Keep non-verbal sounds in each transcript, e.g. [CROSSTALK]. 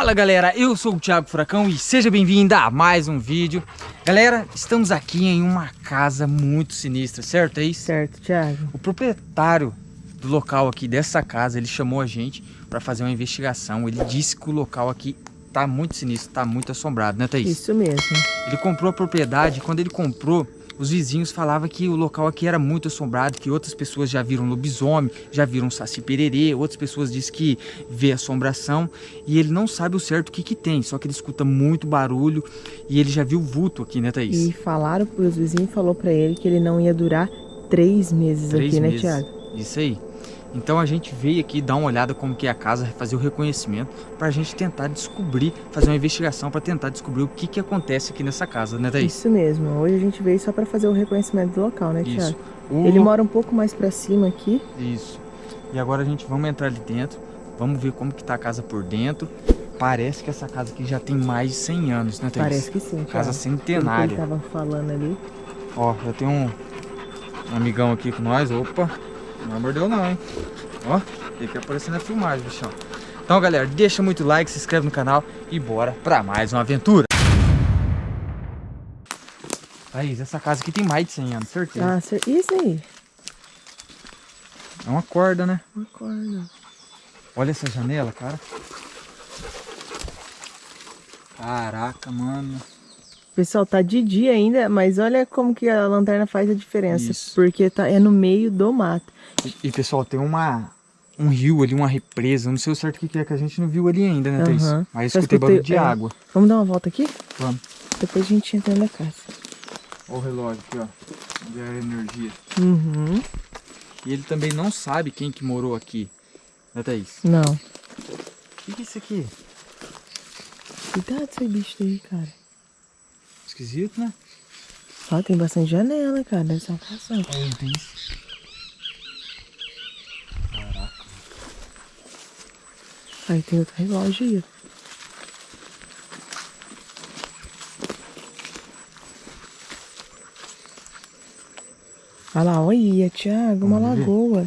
Fala galera, eu sou o Thiago Furacão e seja bem-vindo a mais um vídeo Galera, estamos aqui em uma casa muito sinistra, certo? É isso? Certo, Thiago O proprietário do local aqui dessa casa, ele chamou a gente para fazer uma investigação Ele disse que o local aqui tá muito sinistro, tá muito assombrado, né Thaís? Isso mesmo Ele comprou a propriedade quando ele comprou os vizinhos falavam que o local aqui era muito assombrado, que outras pessoas já viram lobisomem, já viram saci pererê, outras pessoas dizem que vê assombração e ele não sabe o certo o que que tem, só que ele escuta muito barulho e ele já viu vulto aqui, né Thaís? E falaram, os vizinhos falou para ele que ele não ia durar três meses três aqui, né, meses. Thiago? Isso aí. Então a gente veio aqui dar uma olhada como que é a casa, fazer o reconhecimento, para a gente tentar descobrir, fazer uma investigação para tentar descobrir o que que acontece aqui nessa casa, né Thaís? Isso mesmo, hoje a gente veio só para fazer o reconhecimento do local, né, Isso. Thiago? O Ele mora um pouco mais para cima aqui. Isso. E agora a gente vamos entrar ali dentro, vamos ver como que tá a casa por dentro. Parece que essa casa aqui já tem mais de 100 anos, né Thaís? Parece que sim, Thiago. Casa centenária. ele tava falando ali. Ó, já tem um, um amigão aqui com nós. Opa, não mordeu não, hein? Ó, tem que aparecer na filmagem, bichão. Então, galera, deixa muito like, se inscreve no canal e bora pra mais uma aventura. Thaís, essa casa aqui tem mais de 100 anos, certeza. Ah, isso aí. É uma corda, né? Uma corda. Olha essa janela, cara. Caraca, mano. Pessoal, tá de dia ainda, mas olha como que a lanterna faz a diferença. Isso. Porque tá, é no meio do mato. E, e, pessoal, tem uma um rio ali, uma represa. Não sei o certo o que que é que a gente não viu ali ainda, né, Thaís? Mas Só escutei barulho de é. água. Vamos dar uma volta aqui? Vamos. Depois a gente entra na casa. Olha o relógio aqui, ó. A energia. Uhum. E ele também não sabe quem que morou aqui. Né, Thaís? Não. O que, que é isso aqui? Cuidado com esse bicho aí, cara. Esquisito, né? Ó, tem bastante janela, cara. Deve ser uma casa. Aí, tem. Caraca. Aí tem outro relógio aí. ó. Olha lá, olha, Thiago, uma Vamos ver? lagoa.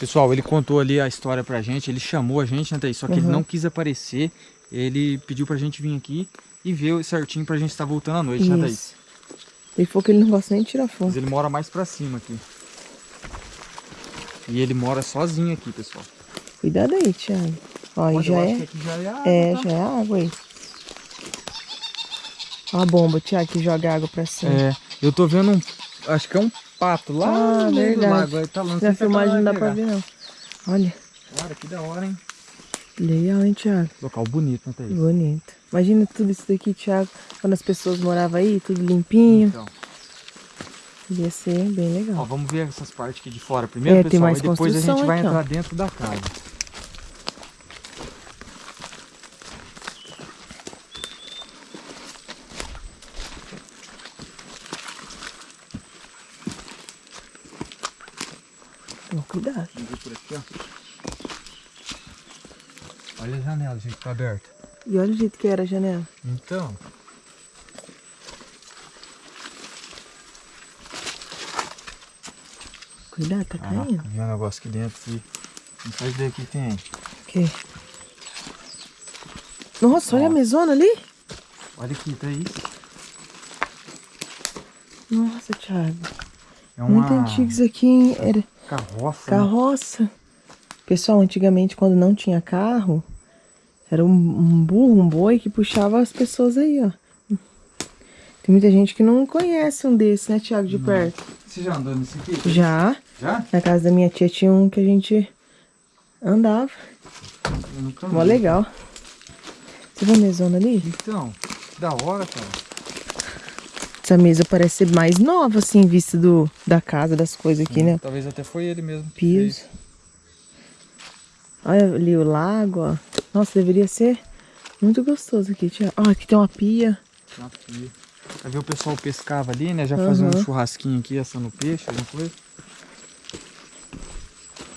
Pessoal, ele contou ali a história pra gente, ele chamou a gente, né, Thaís? Só que ele Uhum. não quis aparecer. Ele pediu pra gente vir aqui e ver certinho pra gente estar voltando à noite, né, Thaís? Isso. Ele falou que ele não gosta nem de tirar Mas foto. ele mora mais pra cima aqui. E ele mora sozinho aqui, pessoal. Cuidado aí, Thiago. Ó, Olha, já é. que aqui já é água, É, tá? já é água aí. Ó a bomba, Thiago, que joga água pra cima. É, eu tô vendo um. Acho que é um pato lá Ah, no verdade. lago. Aí tá lá, Na filmagem não dá pra ver, não. Olha. Cara, que da hora, hein? Legal, hein, Thiago? Local bonito, né, Thaís? Bonito. Imagina tudo isso daqui, Thiago, quando as pessoas moravam aí, tudo limpinho. Então, Ia ser bem ó, legal. vamos ver essas partes aqui de fora primeiro, É, tem pessoal. e depois a gente vai ó. entrar dentro da casa. Toma cuidado. Vamos ver por aqui, ó. Olha a janela, gente, tá aberta. E olha o jeito que era a janela. Então, Cuidado, tá caraca, caindo. vi um negócio aqui dentro aqui. Não faz ideia o que tem. Ok. Nossa, olha Ó. a mesona ali. Olha aqui, tá isso. Nossa, Thiago. É uma Muito antigo isso aqui, hein? Era carroça. né? Pessoal, antigamente, quando não tinha carro, era um, um burro, um boi que puxava as pessoas aí, ó. Tem muita gente que não conhece um desse, né, Thiago, de perto. Você já andou nesse aqui? Já, Já? na casa da minha tia tinha um que a gente andava. Mó legal. Você viu a mesona ali? Então, que da hora, cara. Essa mesa parece ser mais nova, assim, vista do, da casa, das coisas aqui, né? Talvez até foi ele mesmo. Piso. fez. Olha ali o lago, ó. Nossa, deveria ser muito gostoso aqui. Tia. Ó, aqui tem uma pia. Uma pia. Vai ver o pessoal pescava ali, né? Já fazia um churrasquinho aqui, assando peixe, alguma coisa.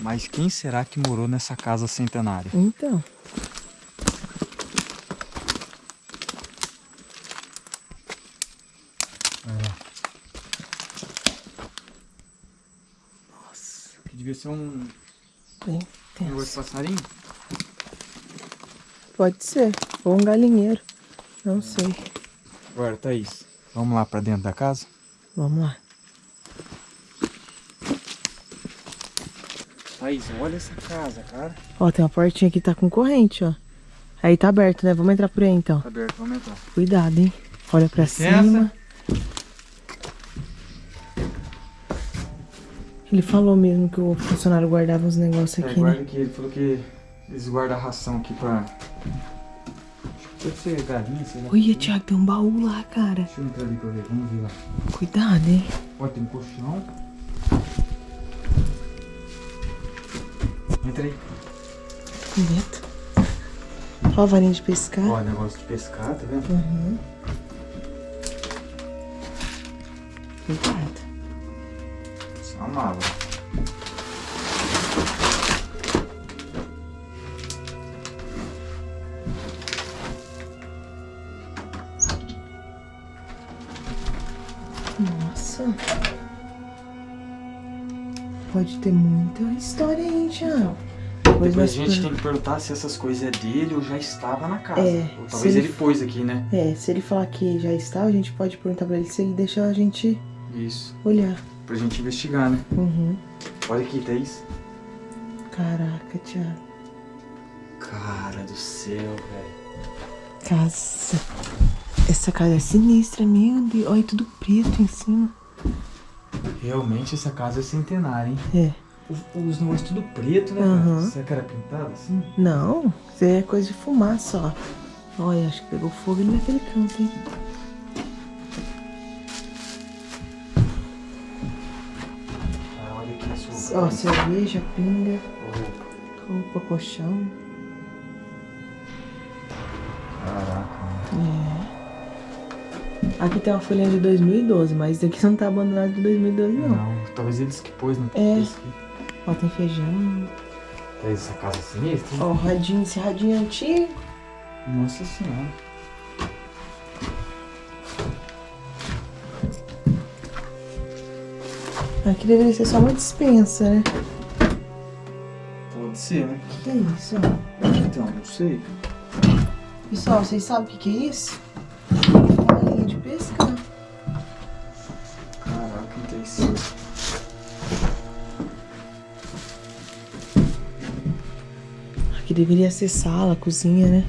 Mas quem será que morou nessa casa centenária? Então. Que devia ser um Bem de tenso. passarinho. pode ser. Ou um galinheiro. Não sei. Agora, Thaís, vamos lá pra dentro da casa? Vamos lá. Thaís, olha essa casa, cara. Ó, tem uma portinha aqui que tá com corrente, ó. Aí tá aberto, né? Vamos entrar por aí então. Tá aberto, vamos entrar. Cuidado, hein? Olha pra Licença. cima. Ele falou mesmo que o funcionário guardava uns negócios É, aqui, guarda né? aqui, ele falou que eles guardam a ração aqui pra... Que deve ser galinha, sei lá. Olha, Thiago, tem um baú lá, cara. Deixa eu entrar ali pra ver, vamos ver lá. Cuidado, hein? Ó, tem um colchão. Entra aí. Medo. Ó a varinha de pescar. Ó, negócio de pescar, tá vendo? Uhum. Cuidado. Mala. Nossa. Pode ter muita história aí, Thiago. Depois a gente per- tem que perguntar se essas coisas é dele ou já estava na casa. É, ou talvez ele- ele pôs aqui, né? É, se ele falar que já está, a gente pode perguntar pra ele se ele deixa a gente Isso. olhar. Pra gente investigar, né? Uhum. Olha aqui, Thaís. Caraca, Thiago. Cara do céu, velho. Casa. Essa casa é sinistra, meu Deus. Olha, tudo preto em cima. Realmente essa casa é centenária, hein? É. Os, negócios tudo preto, né, cara? Será que era pintado assim? Não, isso é coisa de fumaça, ó. Olha, acho que pegou fogo ali naquele canto, hein? Ó, cerveja, pinga, roupa, colchão. Caraca, mano. É. Aqui tem uma folhinha de 2012, mas isso aqui [LAUGHS] não tá abandonado de 2012, não. Não, talvez eles que pôs, né? É. Ó, tem feijão. Essa casa é sinistra, hein? Ó, radinho, esse radinho é antigo. Nossa senhora. Aqui deveria ser só uma dispensa, né? Pode ser, né? O que é isso? Então, não sei. Pessoal, vocês sabem o que, que é isso? É uma linha de pescar. Caraca, que interessante. Aqui deveria ser sala, cozinha, né?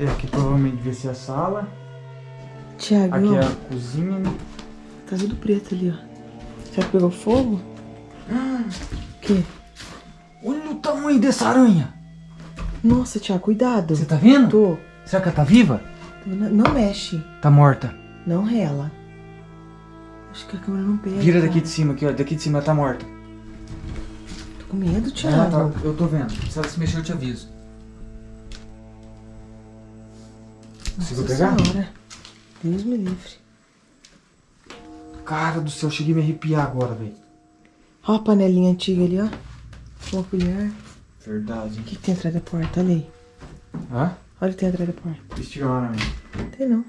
É, aqui provavelmente devia ser a sala. Tiago, Aqui é a cozinha, né? tá tudo preto ali, ó. Será que pegou fogo? O quê? Olha o tamanho dessa aranha! Nossa, Tiago, cuidado. Você tá vendo? Tô. Será que ela tá viva? Não, não mexe. Tá morta. Não rela. Acho que a câmera não pega. Vira daqui de cima aqui, ó. Daqui de cima ela tá morta. Tô com medo, Tiago. tá- eu tô vendo. Se ela se mexer, eu te aviso. Conseguiu pegar? Senhora. Deus me livre. Cara do céu, cheguei a me arrepiar agora, velho. Ó a panelinha antiga ali, ó. Uma colher. Verdade. O que, que tem atrás da porta? Olha aí. Hã? Olha o que tem atrás da porta. Estiga lá, né? Tem não.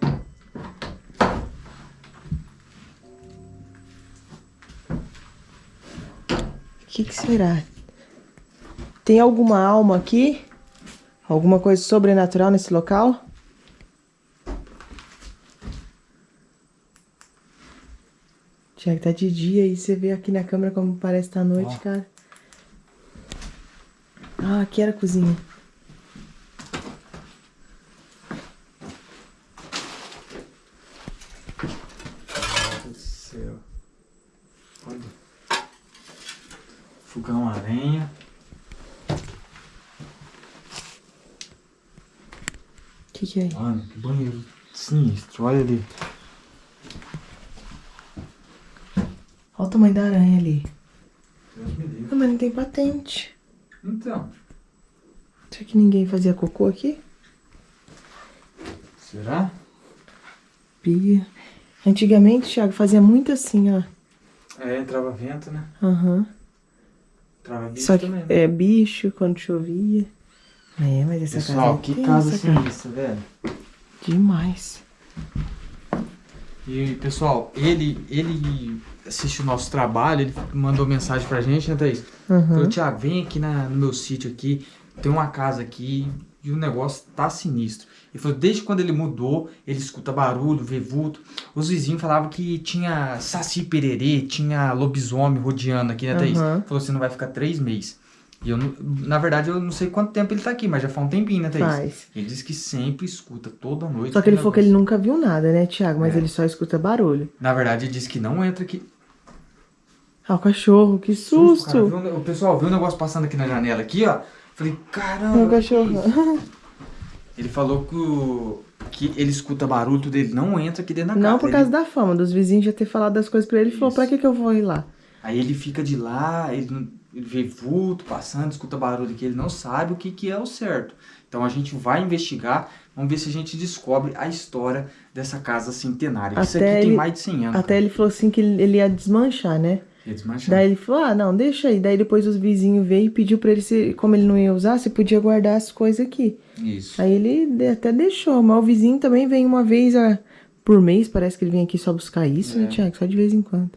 O que, que será? Tem alguma alma aqui? Alguma coisa sobrenatural nesse local? Tiago, tá de dia e você vê aqui na câmera como parece estar à noite, Ó. cara. Ah, aqui era a cozinha. Meu Deus do céu. Olha. Fogão aranha. O que, que é aí? Mano, que banheiro sinistro. Olha ali. Olha o tamanho da aranha ali. Deus me livre. Ah, mas não tem patente. Então, Será que ninguém fazia cocô aqui? será? Pia. Antigamente, Thiago, fazia muito assim, ó. É, entrava vento, né? Aham. Entrava bicho Só que também. né? é bicho quando chovia. É, mas essa Pessoal, casa é que casa sinistra, velho. Demais. E, pessoal, ele, ele assiste o nosso trabalho, ele mandou mensagem pra gente, né, Thaís? Aham. Falou, Thiago, vem aqui na, no meu sítio aqui, tem uma casa aqui e o negócio tá sinistro. Ele falou, desde quando ele mudou, ele escuta barulho, vê vulto. Os vizinhos falavam que tinha saci pererê, tinha lobisomem rodeando aqui, né, Thaís? Aham. Falou, você não vai ficar três meses. E eu, na verdade, eu não sei quanto tempo ele tá aqui, mas já faz um tempinho, né, Thaís? Faz. Ele disse que sempre escuta, toda noite. Só que ele falou que ele nunca viu nada, né, Thiago? Mas É. ele só escuta barulho. Na verdade, ele disse que não entra aqui. Ah, o cachorro, que Susto, cara. susto! Viu um- o pessoal viu o negócio passando aqui na janela, aqui, ó. Falei, caramba. É o cachorro. Ele falou que, o- que ele escuta barulho, tudo ele não entra aqui dentro da casa. Não por Ele- causa da fama, dos vizinhos já ter falado das coisas pra ele. Ele falou, pra que que eu vou ir lá? Aí ele fica de lá, ele, ele vê vulto passando, escuta barulho que ele não sabe o que, que é o certo. Então a gente vai investigar, vamos ver se a gente descobre a história dessa casa centenária. Isso Até aqui tem ele- mais de 100 anos. Até ele falou assim que ele ia desmanchar, né? Ele desmanchou. Daí ele falou, ah, não, deixa aí. Daí depois os vizinhos veio e pediu pra ele, se, como ele não ia usar, você podia guardar as coisas aqui. Isso. Aí ele até deixou, mas o vizinho também vem uma vez a, por mês, parece que ele vem aqui só buscar isso, né, É. Tiago? Só de vez em quando.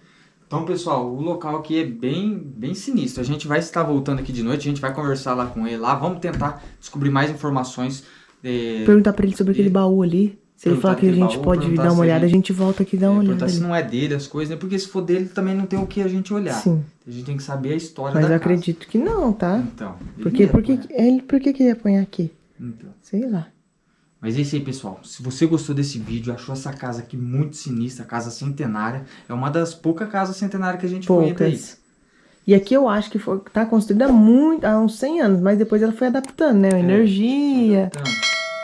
Então, pessoal, o local aqui é bem, bem sinistro. A gente vai estar voltando aqui de noite, a gente vai conversar lá com ele lá, vamos tentar descobrir mais informações. é, Perguntar pra ele sobre aquele baú ali. Se ele falar que a gente baú, pode dar uma olhada, ele- a gente volta aqui e dá é, uma olhada. perguntar se não é dele as coisas, né? Porque se for dele também não tem o que a gente olhar. Sim, A gente tem que saber a história mas da eu casa. acredito que não, tá? Então. Porque, ia por que, apanhar. ele, por que que ele ia apanhar aqui? Então. Sei lá. Mas é isso aí, pessoal. Se você gostou desse vídeo, achou essa casa aqui muito sinistra, casa centenária, é uma das poucas casas centenárias que a gente foi até aí. Poucas. E aqui eu acho que foi, tá construída há muito, há uns 100 anos, mas depois ela foi adaptando, né? A energia, Então,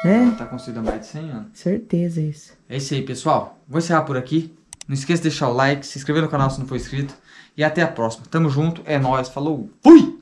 né? ela tá construída há mais de 100 anos. Certeza isso. É isso aí, pessoal. Vou encerrar por aqui. Não esqueça de deixar o like, se inscrever no canal se não for inscrito. E até a próxima. Tamo junto, é nóis, falou, fui!